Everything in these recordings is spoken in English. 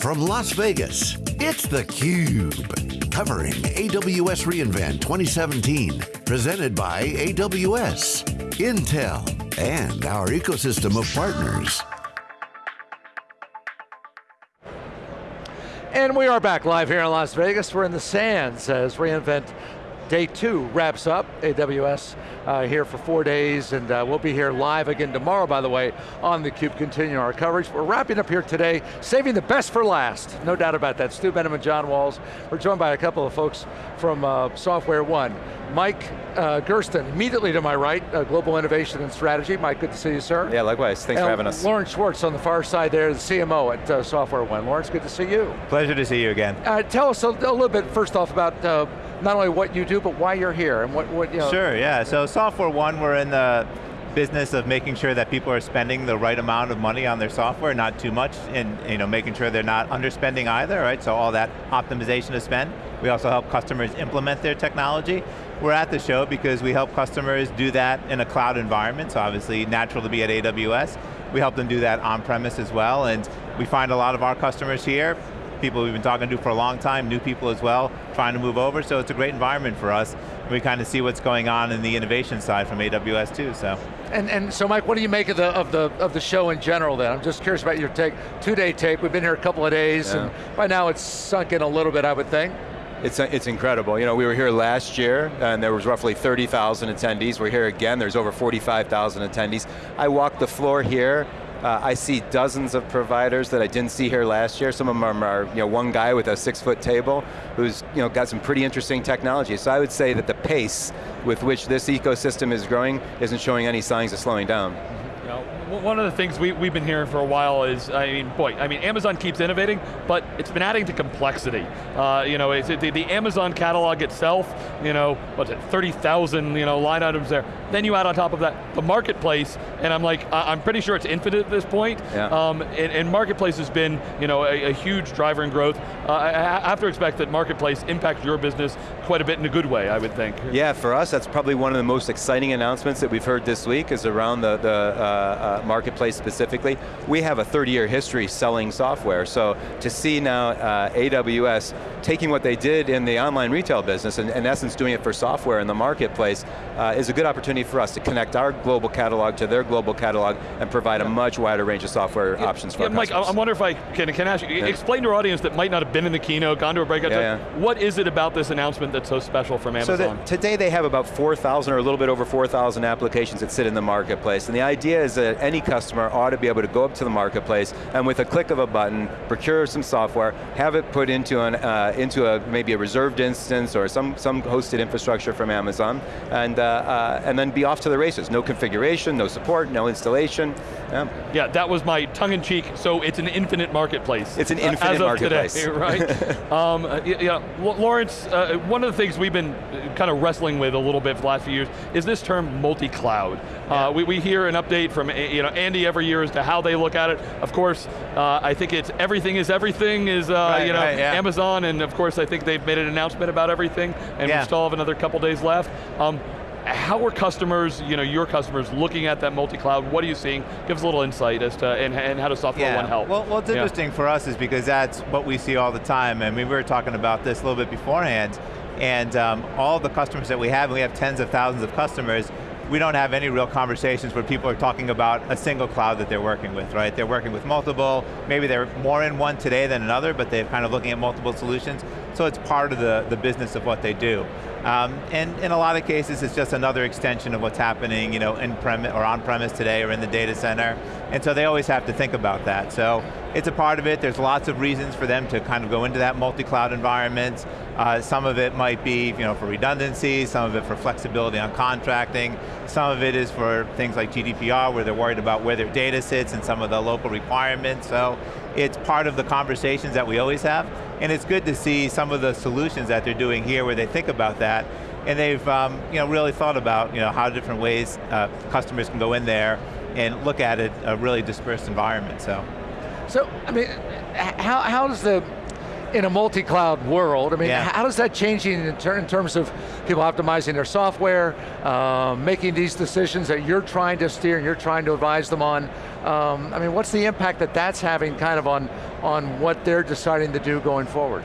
from Las Vegas, it's theCUBE. Covering AWS reInvent 2017. Presented by AWS, Intel, and our ecosystem of partners. And we are back live here in Las Vegas. We're in the sands as reInvent day two wraps up. AWS uh, here for four days, and uh, we'll be here live again tomorrow, by the way, on theCUBE, continuing our coverage. We're wrapping up here today, saving the best for last, no doubt about that. Stu Miniman and John Walls. We're joined by a couple of folks from uh, SoftwareOne. Mike uh, Gersten, immediately to my right, uh, Global Innovation and Strategy. Mike, good to see you, sir. Yeah, likewise, thanks and for having us. Lawrence Schwartz on the far side there, the CMO at uh, SoftwareOne. Lawrence, good to see you. Pleasure to see you again. Uh, tell us a, a, little bit, first off, about uh, not only what you do, but why you're here, and what, what you know. Sure, yeah, so Software One, we're in the business of making sure that people are spending the right amount of money on their software, not too much, and you know, making sure they're not underspending either, right? So all that optimization of spend. We also help customers implement their technology. We're at the show because we help customers do that in a cloud environment, so obviously natural to be at AWS. We help them do that on-premise as well, and we find a lot of our customers here, people we've been talking to for a long time, new people as well, trying to move over, so it's a great environment for us. We kind of see what's going on in the innovation side from AWS too, so. And, and so Mike, what do you make of the, of, the, of the show in general then? I'm just curious about your take, two-day take, we've been here a couple of days, yeah. and by now it's sunk in a little bit, I would think. It's, it's incredible. You know, we were here last year and there was roughly 30,000 attendees. We're here again, there's over 45,000 attendees. I walked the floor here uh, I see dozens of providers that I didn't see here last year. Some of them are, you know, one guy with a six foot table who's you know, got some pretty interesting technology. So I would say that the pace with which this ecosystem is growing isn't showing any signs of slowing down one of the things we, we've been hearing for a while is, I mean, boy, I mean, Amazon keeps innovating, but it's been adding to complexity. Uh, you know, the, the, Amazon catalog itself, you know, what's it, 30,000 you know, line items there. Then you add on top of that the marketplace, and I'm like, I'm pretty sure it's infinite at this point. Yeah. Um, and, and, marketplace has been, you know, a, a huge driver in growth. Uh, I, I have to expect that marketplace impacts your business quite a bit in a good way, I would think. Yeah, for us, that's probably one of the most exciting announcements that we've heard this week is around the, the uh, uh marketplace specifically, we have a 30-year history selling software, so to see now uh, AWS taking what they did in the online retail business, and in essence doing it for software in the marketplace, uh, is a good opportunity for us to connect our global catalog to their global catalog and provide a much wider range of software yeah, options for yeah, Mike, customers. I wonder if I can, can ask you, yeah. explain to our audience that might not have been in the keynote, gone to a breakout, yeah, what is it about this announcement that's so special from Amazon? So that today they have about 4,000 or a little bit over 4,000 applications that sit in the marketplace, and the idea is that any customer ought to be able to go up to the marketplace and with a click of a button, procure some software, have it put into, an, uh, into a, maybe a reserved instance or some, some hosted infrastructure from Amazon, and, uh, uh, and then be off to the races. No configuration, no support, no installation. Yeah, yeah that was my tongue-in-cheek, so it's an infinite marketplace. It's an uh, infinite marketplace. Today, right? um, uh, yeah, Lawrence, uh, one of the things we've been kind of wrestling with a little bit for the last few years is this term multi-cloud. Yeah. we, we hear an update from you know, Andy every year as to how they look at it. Of course, uh, I think it's everything is everything is uh, right, you know right, yeah. Amazon, and of course I think they've made an announcement about everything, and yeah. we still have another couple days left. Um, how are customers, you know, your customers looking at that multi-cloud? What are you seeing? Give us a little insight as to, and, and how does Software yeah. One help? Well, what's yeah. interesting for us is because that's what we see all the time, and we were talking about this a little bit beforehand, and um, all the customers that we have, and we have tens of thousands of customers, we don't have any real conversations where people are talking about a single cloud that they're working with, right? They're working with multiple, maybe they're more in one today than another, but they're kind of looking at multiple solutions, so it's part of the, the business of what they do. Um, and in a lot of cases, it's just another extension of what's happening, you know, in premise or on premise today or in the data center. And so they always have to think about that. So it's a part of it. There's lots of reasons for them to kind of go into that multi-cloud environment. Uh, some of it might be, you know, for redundancy. Some of it for flexibility on contracting. Some of it is for things like GDPR, where they're worried about where their data sits and some of the local requirements. So it's part of the conversations that we always have. And it's good to see some of the solutions that they're doing here where they think about that and they've um, you know, really thought about you know, how different ways uh, customers can go in there and look at it, a really dispersed environment, so. So, I mean, how, how does the, in a multi-cloud world, I mean, Yeah. how does that change in, ter in terms of people optimizing their software, um, making these decisions that you're trying to steer and you're trying to advise them on? Um, I mean, what's the impact that that's having kind of on, on what they're deciding to do going forward?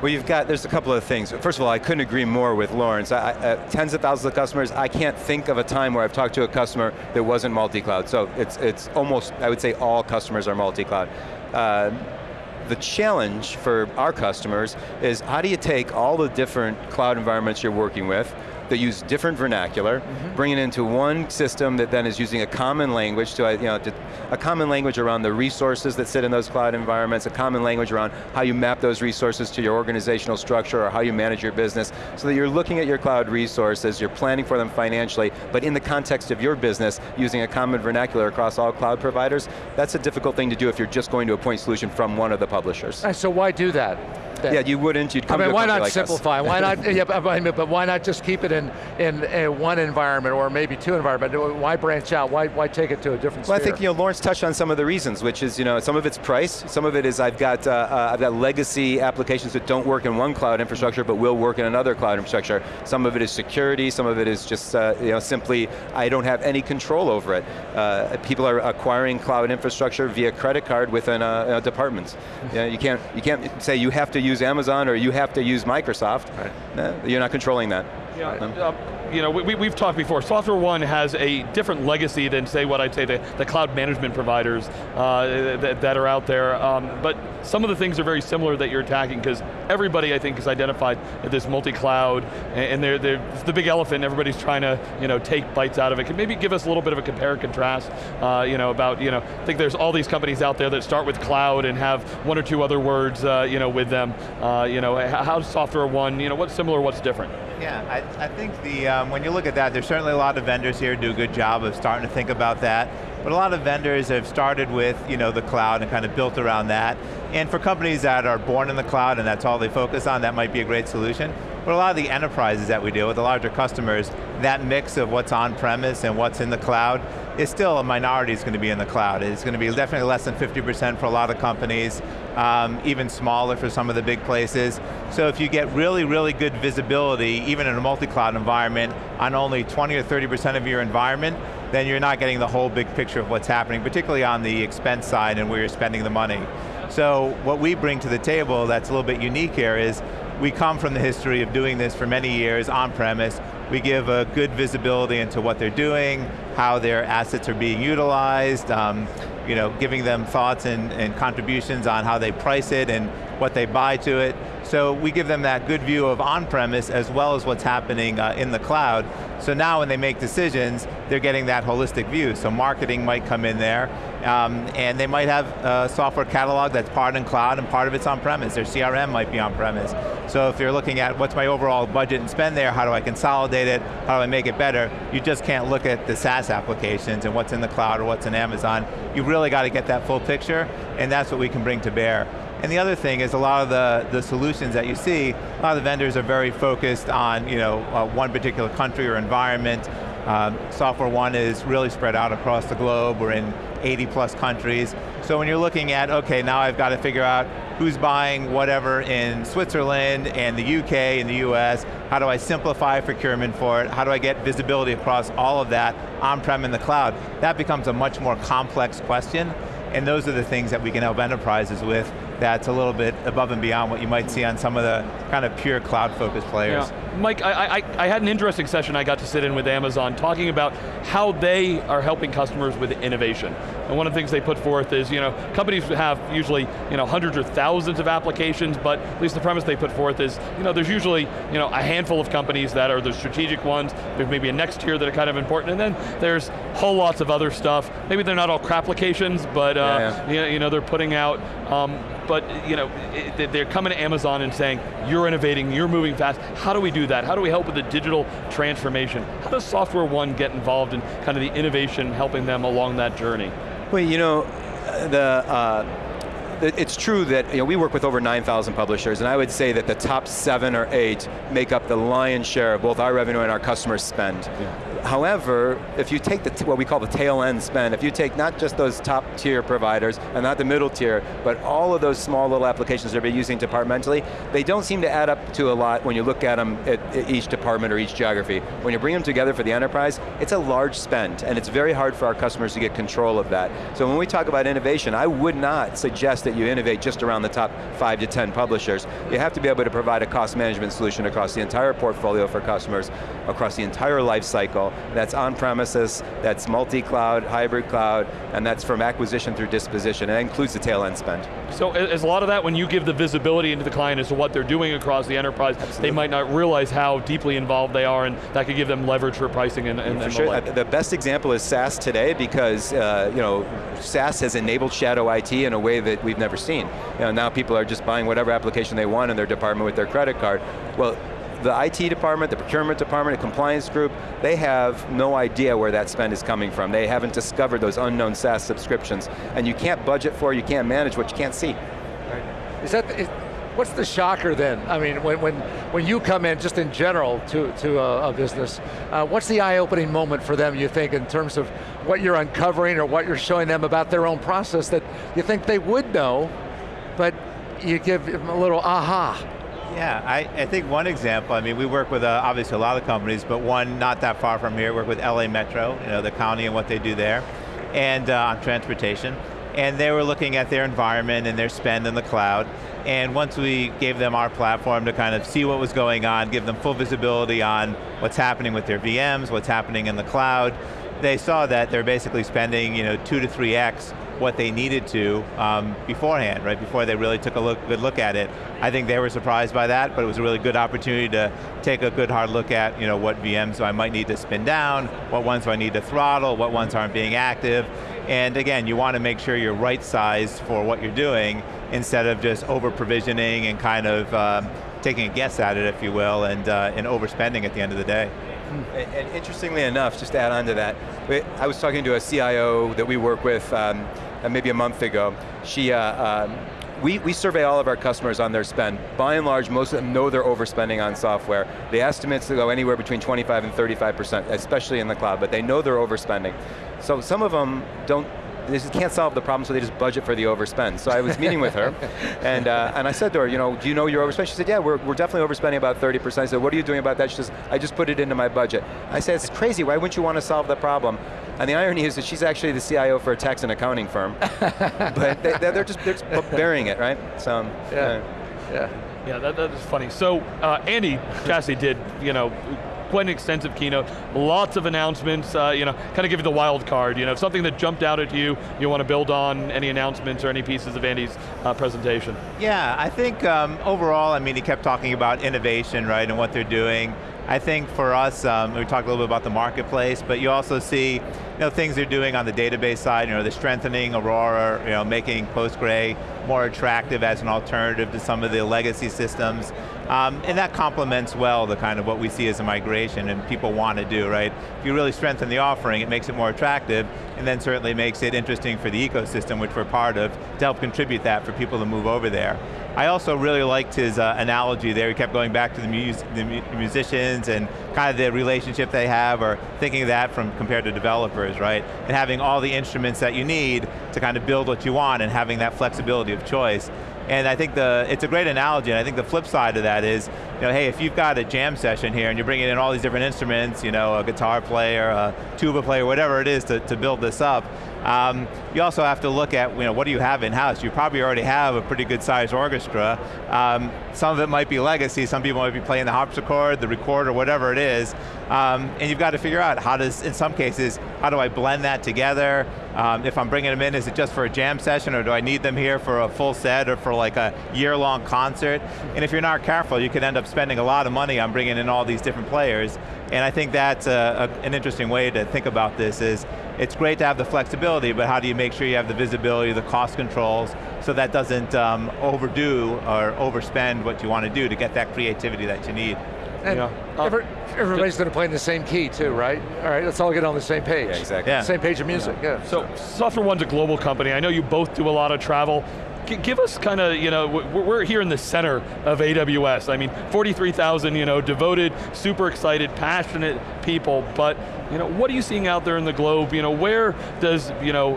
Well, you've got, there's a couple of things. First of all, I couldn't agree more with Lawrence. I, uh, tens of thousands of customers, I can't think of a time where I've talked to a customer that wasn't multi-cloud. So it's, it's almost, I would say all customers are multi-cloud. Uh, the challenge for our customers is how do you take all the different cloud environments you're working with, that use different vernacular, bring it into one system that then is using a common language to, uh, you know, to, a common language around the resources that sit in those cloud environments, a common language around how you map those resources to your organizational structure or how you manage your business, so that you're looking at your cloud resources, you're planning for them financially, but in the context of your business, using a common vernacular across all cloud providers, that's a difficult thing to do if you're just going to a point solution from one of the publishers. And so why do that? Then? Yeah, you wouldn't, you'd I come mean, to a why not like simplify? Why not? Yeah, but, I mean, but why not just keep it in in, one environment or maybe two environments? Why branch out? Why why take it to a different Well, I think you know Lawrence touched on some of the reasons, which is you know some of it's price, some of it is I've got uh, uh, I've got legacy applications that don't work in one cloud infrastructure but will work in another cloud infrastructure. Some of it is security, some of it is just uh, you know simply I don't have any control over it. Uh, people are acquiring cloud infrastructure via credit card within uh, uh, departments. you, know, you can't you can't say you have to use Amazon or you have to use Microsoft. Right. No, you're not controlling that. Yeah, uh, you know, we, we've talked before, Software One has a different legacy than say what I'd say the, the cloud management providers uh, that, that are out there, um, but some of the things are very similar that you're attacking because everybody I think has identified this multi-cloud and, and they're, they're, it's the big elephant, everybody's trying to you know, take bites out of it. Can maybe give us a little bit of a compare and contrast uh, you know, about, you know, I think there's all these companies out there that start with cloud and have one or two other words uh, you know, with them. Uh, you know, h- how's Software One, you know, what's similar, what's different? Yeah, I, I think the, um, when you look at that, there's certainly a lot of vendors here do a good job of starting to think about that. But a lot of vendors have started with you know, the cloud and kind of built around that. And for companies that are born in the cloud and that's all they focus on, that might be a great solution. But a lot of the enterprises that we deal with, the larger customers, that mix of what's on-premise and what's in the cloud is still a minority is going to be in the cloud. It's going to be definitely less than 50% for a lot of companies, um, even smaller for some of the big places. So if you get really, really good visibility, even in a multi-cloud environment, on only 20 or 30% of your environment, then you're not getting the whole big picture of what's happening, particularly on the expense side and where you're spending the money. So what we bring to the table that's a little bit unique here is we come from the history of doing this for many years on-premise. We give a good visibility into what they're doing, how their assets are being utilized, um, you know, giving them thoughts and, and contributions on how they price it and what they buy to it. So we give them that good view of on-premise as well as what's happening uh, in the cloud. So now when they make decisions, they're getting that holistic view. So marketing might come in there, um, and they might have a software catalog that's part in cloud and part of it's on-premise. Their CRM might be on-premise. So if you're looking at what's my overall budget and spend there, how do I consolidate it, how do I make it better, you just can't look at the SaaS applications and what's in the cloud or what's in Amazon. You really got to get that full picture, and that's what we can bring to bear. And the other thing is a lot of the, the solutions that you see, a lot of the vendors are very focused on you know, uh, one particular country or environment. Um, Software One is really spread out across the globe. We're in 80 plus countries. So when you're looking at, okay, now I've got to figure out who's buying whatever in Switzerland and the UK and the US, how do I simplify procurement for it? How do I get visibility across all of that on-prem in the cloud? That becomes a much more complex question, and those are the things that we can help enterprises with that's a little bit above and beyond what you might see on some of the kind of pure cloud-focused players. Yeah. Mike, I, I, I had an interesting session I got to sit in with Amazon talking about how they are helping customers with innovation. And one of the things they put forth is, you know, companies have usually, you know, hundreds or thousands of applications, but at least the premise they put forth is, you know, there's usually, you know, a handful of companies that are the strategic ones, there's maybe a next tier that are kind of important, and then there's whole lots of other stuff. Maybe they're not all crap applications, but, uh, Yeah, You, know, you know, they're putting out, um, but you know, they're coming to Amazon and saying, you're innovating, you're moving fast. How do we do that? How do we help with the digital transformation? How does Software One get involved in kind of the innovation, helping them along that journey? Well, you know, the, uh, it's true that you know, we work with over 9,000 publishers, and I would say that the top seven or eight make up the lion's share of both our revenue and our customers' spend. However, if you take the, what we call the tail end spend, if you take not just those top tier providers and not the middle tier, but all of those small little applications that are using departmentally, they don't seem to add up to a lot when you look at them at, at each department or each geography. When you bring them together for the enterprise, it's a large spend, and it's very hard for our customers to get control of that. So when we talk about innovation, I would not suggest that you innovate just around the top five to 10 publishers. You have to be able to provide a cost management solution across the entire portfolio for customers, across the entire life cycle, that's on-premises, that's multi-cloud, hybrid cloud, and that's from acquisition through disposition. and That includes the tail end spend. So is a lot of that when you give the visibility into the client as to what they're doing across the enterprise, Absolutely. they might not realize how deeply involved they are and that could give them leverage for pricing and, and, for and sure. the, the best example is SaaS today because uh, you know, SaaS has enabled shadow IT in a way that we've never seen. You know, now people are just buying whatever application they want in their department with their credit card. Well, the IT department, the procurement department, the compliance group, they have no idea where that spend is coming from. They haven't discovered those unknown SaaS subscriptions. And you can't budget for, you can't manage what you can't see. Right. Is that, is, what's the shocker then? I mean, when, when, when you come in, just in general, to, to a, a business, uh, what's the eye-opening moment for them, you think, in terms of what you're uncovering or what you're showing them about their own process that you think they would know, but you give them a little aha. Yeah, I, I think one example, I mean, we work with uh, obviously a lot of companies, but one not that far from here, work with LA Metro, you know, the county and what they do there, and uh, on transportation. And they were looking at their environment and their spend in the cloud. And once we gave them our platform to kind of see what was going on, give them full visibility on what's happening with their VMs, what's happening in the cloud, they saw that they're basically spending you know, two to three X what they needed to um, beforehand, right, before they really took a look, good look at it. I think they were surprised by that, but it was a really good opportunity to take a good hard look at you know, what VMs I might need to spin down, what ones do I need to throttle, what ones aren't being active, and again, you want to make sure you're right sized for what you're doing instead of just over provisioning and kind of um, taking a guess at it, if you will, and, uh, and overspending at the end of the day. And, and, interestingly enough, just to add on to that, I was talking to a CIO that we work with um, uh, maybe a month ago. She, uh, um, we, we survey all of our customers on their spend. By and large, most of them know they're overspending on software. The estimates go anywhere between 25 and 35%, especially in the cloud, but they know they're overspending. So some of them don't they just can't solve the problem, so they just budget for the overspend. So I was meeting with her, and uh, and I said to her, you know, do you know you're overspending? She said, yeah, we're, we're definitely overspending about 30%. I said, what are you doing about that? She says, I just put it into my budget. I said, it's crazy, why wouldn't you want to solve the problem? And the irony is that she's actually the CIO for a tax and accounting firm. but they, are just, they're just bearing it, right? So, yeah. yeah. Yeah, that, that is funny. So, uh, Andy Jassy did, you know, quite an extensive keynote, lots of announcements, uh, you know, kind of give you the wild card, you know, something that jumped out at you, you want to build on, any announcements or any pieces of Andy's uh, presentation? Yeah, I think um, overall, I mean, he kept talking about innovation, right, and what they're doing. I think for us, um, we talked a little bit about the marketplace, but you also see you know, things they're doing on the database side, you know, they're strengthening Aurora, you know, making Postgre more attractive as an alternative to some of the legacy systems. Um, and that complements well the kind of what we see as a migration and people want to do, right? If you really strengthen the offering, it makes it more attractive, and then certainly makes it interesting for the ecosystem, which we're part of, to help contribute that for people to move over there. I also really liked his uh, analogy there. He kept going back to the, the musicians and kind of the relationship they have, or thinking of that from compared to developers, right? And having all the instruments that you need to kind of build what you want and having that flexibility of choice. And I think the, it's a great analogy, and I think the flip side of that is, you know, hey, if you've got a jam session here and you're bringing in all these different instruments, you know, a guitar player, a tuba player, whatever it is to, to build this up, um, you also have to look at, you know, what do you have in-house? You probably already have a pretty good sized orchestra. Um, some of it might be legacy, some people might be playing the harpsichord, the recorder, whatever it is. Um, and you've got to figure out how does, in some cases, how do I blend that together? Um, if I'm bringing them in, is it just for a jam session or do I need them here for a full set or for like a year-long concert? And if you're not careful, you could end up spending a lot of money on bringing in all these different players. And I think that's a, a, an interesting way to think about this is, it's great to have the flexibility, but how do you make sure you have the visibility, the cost controls, so that doesn't um, overdo or overspend what you want to do to get that creativity that you need. And yeah. every, everybody's going to play in the same key too, right? All right, let's all get on the same page. Yeah, exactly. Yeah. Same page of music, yeah. yeah. So SoftwareOne's a global company. I know you both do a lot of travel give us kind of, you know, we're here in the center of AWS. I mean, 43,000, you know, devoted, super excited, passionate people, but, you know, what are you seeing out there in the globe? You know, where does, you know,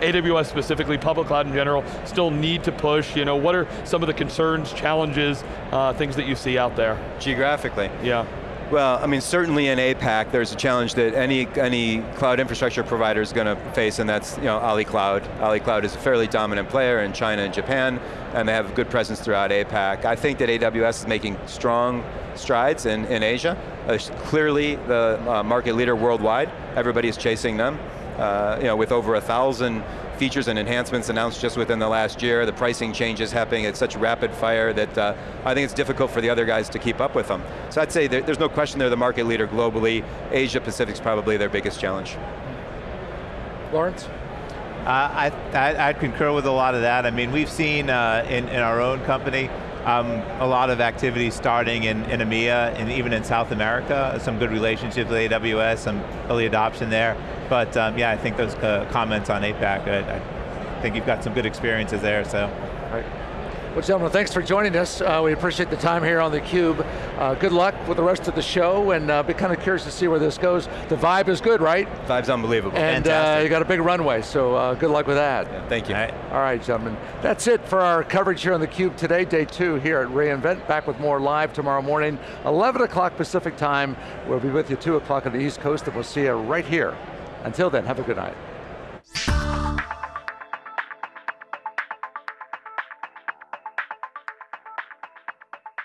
AWS specifically, public cloud in general, still need to push? You know, what are some of the concerns, challenges, uh, things that you see out there? Geographically? Yeah. Well, I mean, certainly in APAC, there's a challenge that any any cloud infrastructure provider is going to face, and that's you know Ali Cloud. Ali Cloud is a fairly dominant player in China and Japan, and they have a good presence throughout APAC. I think that AWS is making strong strides in, in Asia. Uh, clearly the uh, market leader worldwide. Everybody is chasing them. Uh, you know, with over a thousand features and enhancements announced just within the last year, the pricing changes happening at such rapid fire that uh, I think it's difficult for the other guys to keep up with them. So I'd say there, there's no question they're the market leader globally. Asia Pacific's probably their biggest challenge. Lawrence? Uh, I, I, would concur with a lot of that. I mean, we've seen uh, in, in our own company, um, a lot of activity starting in, in EMEA and even in South America, some good relationships with AWS, some early adoption there. But um, yeah, I think those uh, comments on APAC, I, I, think you've got some good experiences there, so. Right. Well, gentlemen, thanks for joining us. Uh, we appreciate the time here on theCUBE. Uh, good luck with the rest of the show, and uh, be kind of curious to see where this goes. The vibe is good, right? Vibe's unbelievable. And uh, you got a big runway, so uh, good luck with that. Yeah, thank you. All right. All right, gentlemen. That's it for our coverage here on theCUBE today, day two here at reInvent. Back with more live tomorrow morning, 11 o'clock Pacific time. We'll be with you 2 o'clock on the East Coast, and we'll see you right here until then, have a good night.